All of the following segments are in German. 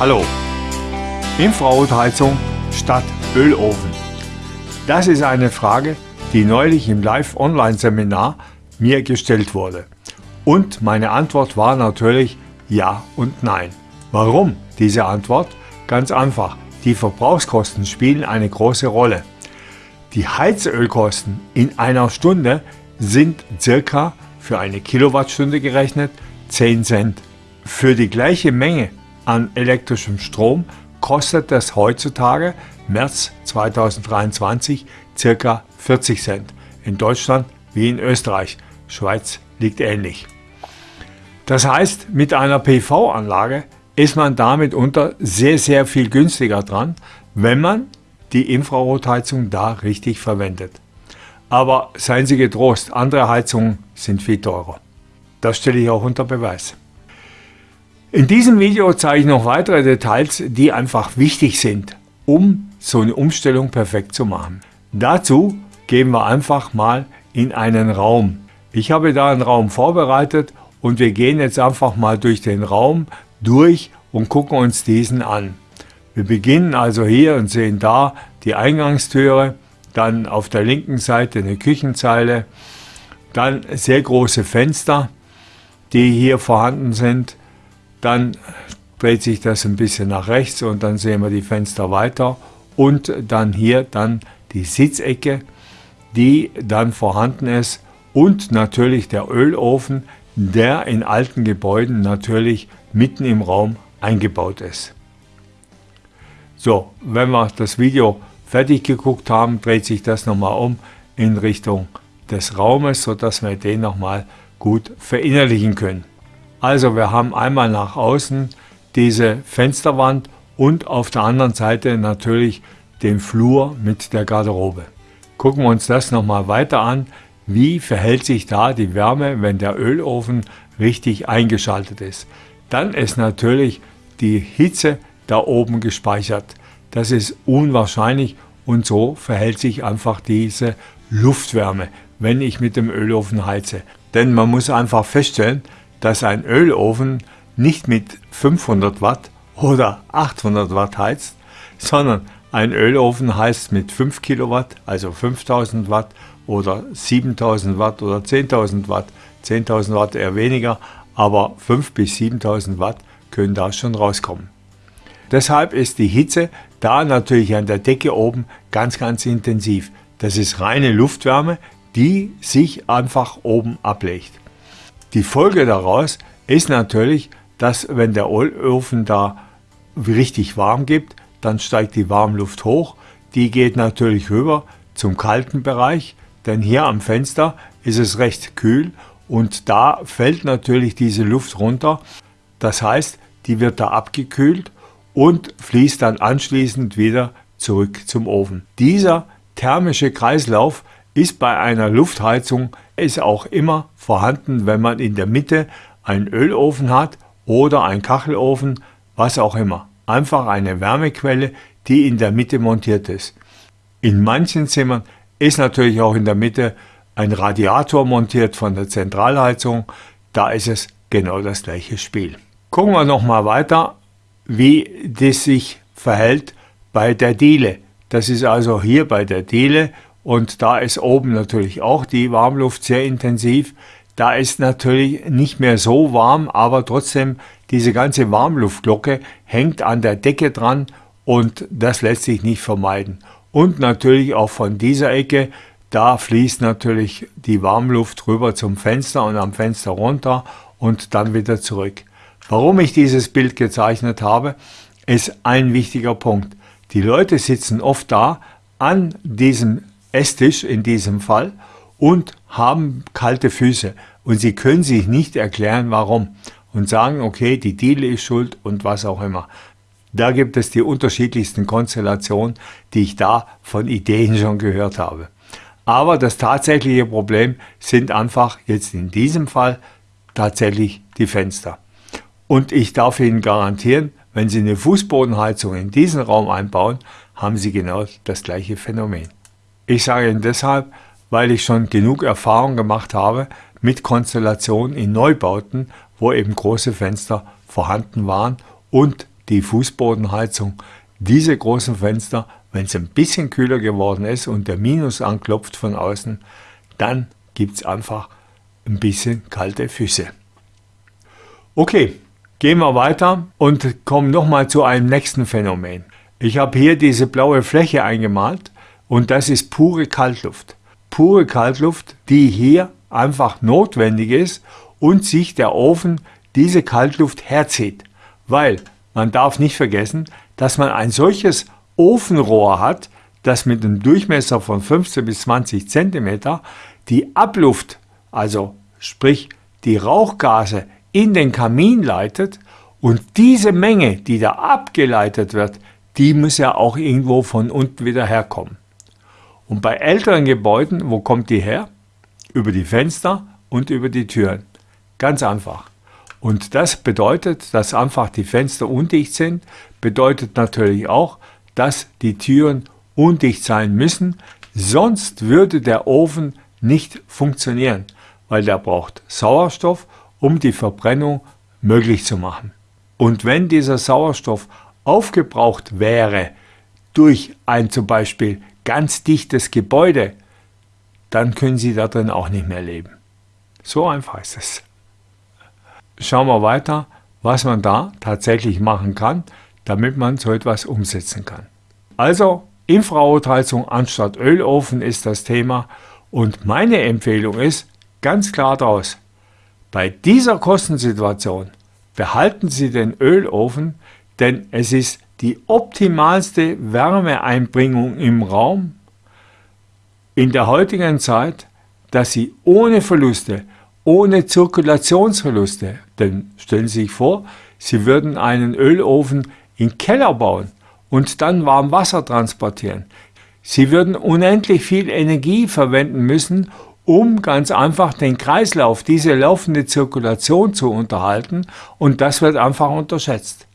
Hallo! Infrarotheizung statt Ölofen. Das ist eine Frage, die neulich im Live-Online-Seminar mir gestellt wurde. Und meine Antwort war natürlich ja und nein. Warum diese Antwort? Ganz einfach, die Verbrauchskosten spielen eine große Rolle. Die Heizölkosten in einer Stunde sind circa für eine Kilowattstunde gerechnet 10 Cent. Für die gleiche Menge an elektrischem Strom kostet das heutzutage, März 2023, ca. 40 Cent. In Deutschland wie in Österreich. Schweiz liegt ähnlich. Das heißt, mit einer PV-Anlage ist man damit unter sehr, sehr viel günstiger dran, wenn man die Infrarotheizung da richtig verwendet. Aber seien Sie getrost, andere Heizungen sind viel teurer. Das stelle ich auch unter Beweis. In diesem Video zeige ich noch weitere Details, die einfach wichtig sind, um so eine Umstellung perfekt zu machen. Dazu gehen wir einfach mal in einen Raum. Ich habe da einen Raum vorbereitet und wir gehen jetzt einfach mal durch den Raum durch und gucken uns diesen an. Wir beginnen also hier und sehen da die Eingangstüre, dann auf der linken Seite eine Küchenzeile, dann sehr große Fenster, die hier vorhanden sind. Dann dreht sich das ein bisschen nach rechts und dann sehen wir die Fenster weiter und dann hier dann die Sitzecke, die dann vorhanden ist und natürlich der Ölofen, der in alten Gebäuden natürlich mitten im Raum eingebaut ist. So, wenn wir das Video fertig geguckt haben, dreht sich das nochmal um in Richtung des Raumes, sodass wir den nochmal gut verinnerlichen können. Also wir haben einmal nach außen diese Fensterwand und auf der anderen Seite natürlich den Flur mit der Garderobe. Gucken wir uns das nochmal weiter an. Wie verhält sich da die Wärme, wenn der Ölofen richtig eingeschaltet ist? Dann ist natürlich die Hitze da oben gespeichert. Das ist unwahrscheinlich und so verhält sich einfach diese Luftwärme, wenn ich mit dem Ölofen heize. Denn man muss einfach feststellen, dass ein Ölofen nicht mit 500 Watt oder 800 Watt heizt, sondern ein Ölofen heizt mit 5 Kilowatt, also 5000 Watt oder 7000 Watt oder 10.000 Watt. 10.000 Watt eher weniger, aber 5 bis 7000 Watt können da schon rauskommen. Deshalb ist die Hitze da natürlich an der Decke oben ganz, ganz intensiv. Das ist reine Luftwärme, die sich einfach oben ablegt. Die Folge daraus ist natürlich, dass wenn der Ofen da richtig warm gibt, dann steigt die Warmluft hoch. Die geht natürlich rüber zum kalten Bereich, denn hier am Fenster ist es recht kühl und da fällt natürlich diese Luft runter. Das heißt, die wird da abgekühlt und fließt dann anschließend wieder zurück zum Ofen. Dieser thermische Kreislauf ist bei einer Luftheizung ist auch immer vorhanden, wenn man in der Mitte einen Ölofen hat oder einen Kachelofen, was auch immer. Einfach eine Wärmequelle, die in der Mitte montiert ist. In manchen Zimmern ist natürlich auch in der Mitte ein Radiator montiert von der Zentralheizung. Da ist es genau das gleiche Spiel. Gucken wir nochmal weiter, wie das sich verhält bei der Diele. Das ist also hier bei der Diele und da ist oben natürlich auch die Warmluft sehr intensiv. Da ist natürlich nicht mehr so warm, aber trotzdem diese ganze Warmluftglocke hängt an der Decke dran und das lässt sich nicht vermeiden. Und natürlich auch von dieser Ecke, da fließt natürlich die Warmluft rüber zum Fenster und am Fenster runter und dann wieder zurück. Warum ich dieses Bild gezeichnet habe, ist ein wichtiger Punkt. Die Leute sitzen oft da an diesem Esstisch in diesem Fall und haben kalte Füße und sie können sich nicht erklären, warum und sagen, okay, die Diele ist schuld und was auch immer. Da gibt es die unterschiedlichsten Konstellationen, die ich da von Ideen schon gehört habe. Aber das tatsächliche Problem sind einfach jetzt in diesem Fall tatsächlich die Fenster. Und ich darf Ihnen garantieren, wenn Sie eine Fußbodenheizung in diesen Raum einbauen, haben Sie genau das gleiche Phänomen. Ich sage Ihnen deshalb, weil ich schon genug Erfahrung gemacht habe mit Konstellationen in Neubauten, wo eben große Fenster vorhanden waren und die Fußbodenheizung, diese großen Fenster, wenn es ein bisschen kühler geworden ist und der Minus anklopft von außen, dann gibt es einfach ein bisschen kalte Füße. Okay, gehen wir weiter und kommen nochmal zu einem nächsten Phänomen. Ich habe hier diese blaue Fläche eingemalt und das ist pure Kaltluft. Pure Kaltluft, die hier einfach notwendig ist und sich der Ofen diese Kaltluft herzieht. Weil man darf nicht vergessen, dass man ein solches Ofenrohr hat, das mit einem Durchmesser von 15 bis 20 cm die Abluft, also sprich die Rauchgase in den Kamin leitet und diese Menge, die da abgeleitet wird, die muss ja auch irgendwo von unten wieder herkommen. Und bei älteren Gebäuden, wo kommt die her? Über die Fenster und über die Türen. Ganz einfach. Und das bedeutet, dass einfach die Fenster undicht sind, bedeutet natürlich auch, dass die Türen undicht sein müssen, sonst würde der Ofen nicht funktionieren, weil der braucht Sauerstoff, um die Verbrennung möglich zu machen. Und wenn dieser Sauerstoff aufgebraucht wäre durch ein zum Beispiel ganz dichtes Gebäude, dann können Sie da drin auch nicht mehr leben. So einfach ist es schauen wir weiter, was man da tatsächlich machen kann, damit man so etwas umsetzen kann. Also Infrarotheizung anstatt Ölofen ist das Thema und meine Empfehlung ist ganz klar daraus, bei dieser Kostensituation behalten Sie den Ölofen, denn es ist die optimalste Wärmeeinbringung im Raum in der heutigen Zeit, dass Sie ohne Verluste ohne Zirkulationsverluste. Denn stellen Sie sich vor, Sie würden einen Ölofen in Keller bauen und dann warm Wasser transportieren. Sie würden unendlich viel Energie verwenden müssen, um ganz einfach den Kreislauf, diese laufende Zirkulation zu unterhalten und das wird einfach unterschätzt.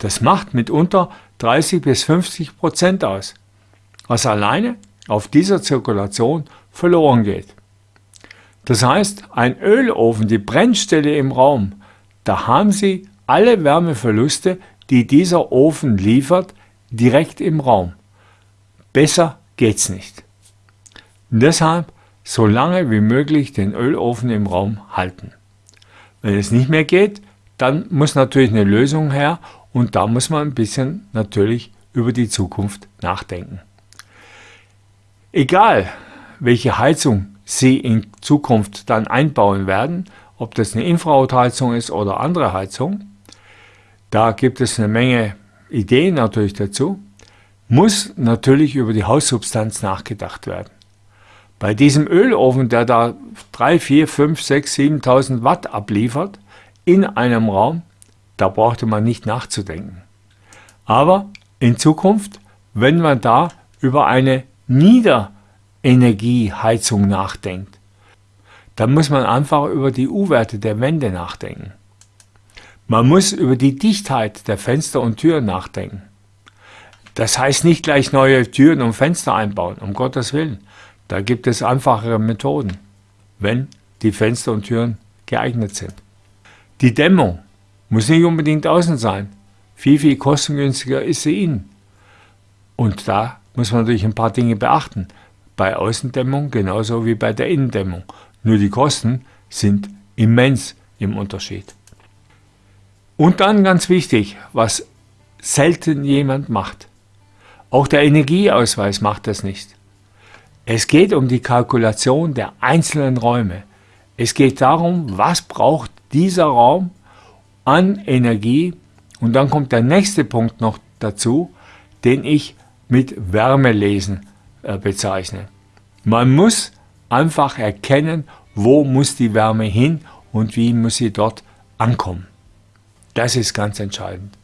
Das macht mitunter 30 bis 50 Prozent aus, was alleine auf dieser Zirkulation verloren geht. Das heißt, ein Ölofen, die Brennstelle im Raum, da haben Sie alle Wärmeverluste, die dieser Ofen liefert, direkt im Raum. Besser geht's nicht. Deshalb so lange wie möglich den Ölofen im Raum halten. Wenn es nicht mehr geht, dann muss natürlich eine Lösung her und da muss man ein bisschen natürlich über die Zukunft nachdenken. Egal, welche Heizung sie in Zukunft dann einbauen werden, ob das eine Infrarotheizung ist oder andere Heizung. Da gibt es eine Menge Ideen natürlich dazu. Muss natürlich über die Haussubstanz nachgedacht werden. Bei diesem Ölofen, der da 3, 4, 5, 6, 7.000 Watt abliefert in einem Raum, da brauchte man nicht nachzudenken. Aber in Zukunft, wenn man da über eine Nieder- Energieheizung nachdenkt, dann muss man einfach über die U-Werte der Wände nachdenken. Man muss über die Dichtheit der Fenster und Türen nachdenken. Das heißt nicht gleich neue Türen und Fenster einbauen, um Gottes Willen. Da gibt es einfachere Methoden, wenn die Fenster und Türen geeignet sind. Die Dämmung muss nicht unbedingt außen sein. Viel, viel kostengünstiger ist sie innen. Und da muss man natürlich ein paar Dinge beachten bei Außendämmung genauso wie bei der Innendämmung. Nur die Kosten sind immens im Unterschied. Und dann ganz wichtig, was selten jemand macht. Auch der Energieausweis macht das nicht. Es geht um die Kalkulation der einzelnen Räume. Es geht darum, was braucht dieser Raum an Energie. Und dann kommt der nächste Punkt noch dazu, den ich mit Wärmelesen äh, bezeichnen. Man muss einfach erkennen, wo muss die Wärme hin und wie muss sie dort ankommen. Das ist ganz entscheidend.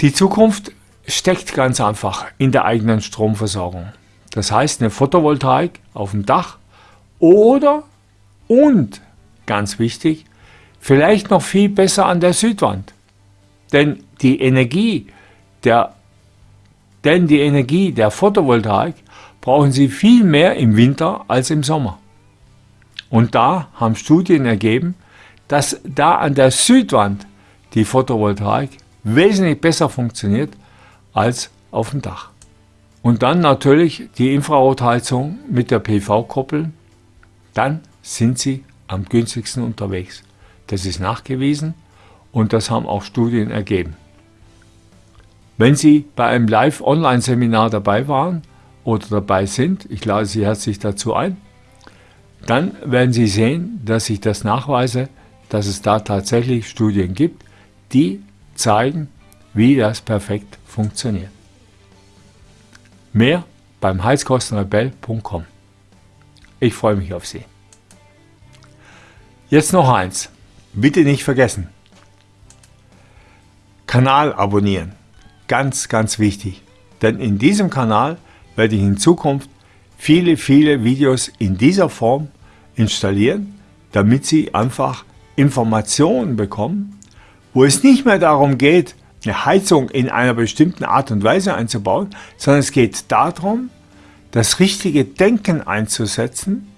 Die Zukunft steckt ganz einfach in der eigenen Stromversorgung. Das heißt eine Photovoltaik auf dem Dach oder und ganz wichtig, vielleicht noch viel besser an der Südwand. Denn die Energie der denn die Energie der Photovoltaik brauchen Sie viel mehr im Winter als im Sommer. Und da haben Studien ergeben, dass da an der Südwand die Photovoltaik wesentlich besser funktioniert als auf dem Dach. Und dann natürlich die Infrarotheizung mit der PV koppeln, dann sind Sie am günstigsten unterwegs. Das ist nachgewiesen und das haben auch Studien ergeben. Wenn Sie bei einem Live-Online-Seminar dabei waren oder dabei sind, ich lade Sie herzlich dazu ein, dann werden Sie sehen, dass ich das nachweise, dass es da tatsächlich Studien gibt, die zeigen, wie das perfekt funktioniert. Mehr beim heizkostenrebell.com. Ich freue mich auf Sie. Jetzt noch eins. Bitte nicht vergessen. Kanal abonnieren. Ganz, ganz wichtig. Denn in diesem Kanal werde ich in Zukunft viele, viele Videos in dieser Form installieren, damit Sie einfach Informationen bekommen, wo es nicht mehr darum geht, eine Heizung in einer bestimmten Art und Weise einzubauen, sondern es geht darum, das richtige Denken einzusetzen,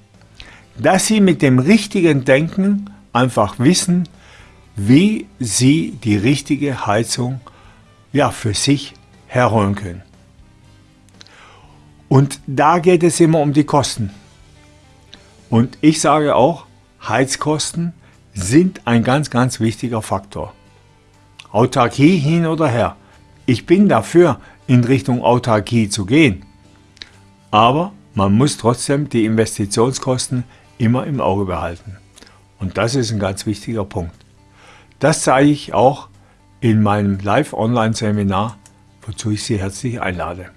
dass Sie mit dem richtigen Denken einfach wissen, wie Sie die richtige Heizung ja, für sich herholen können. Und da geht es immer um die Kosten. Und ich sage auch, Heizkosten sind ein ganz, ganz wichtiger Faktor. Autarkie hin oder her. Ich bin dafür, in Richtung Autarkie zu gehen. Aber man muss trotzdem die Investitionskosten immer im Auge behalten. Und das ist ein ganz wichtiger Punkt. Das zeige ich auch in meinem Live-Online-Seminar, wozu ich Sie herzlich einlade.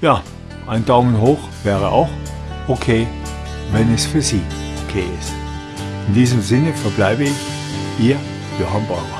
Ja, ein Daumen hoch wäre auch okay, wenn es für Sie okay ist. In diesem Sinne verbleibe ich Ihr Johann Bauer.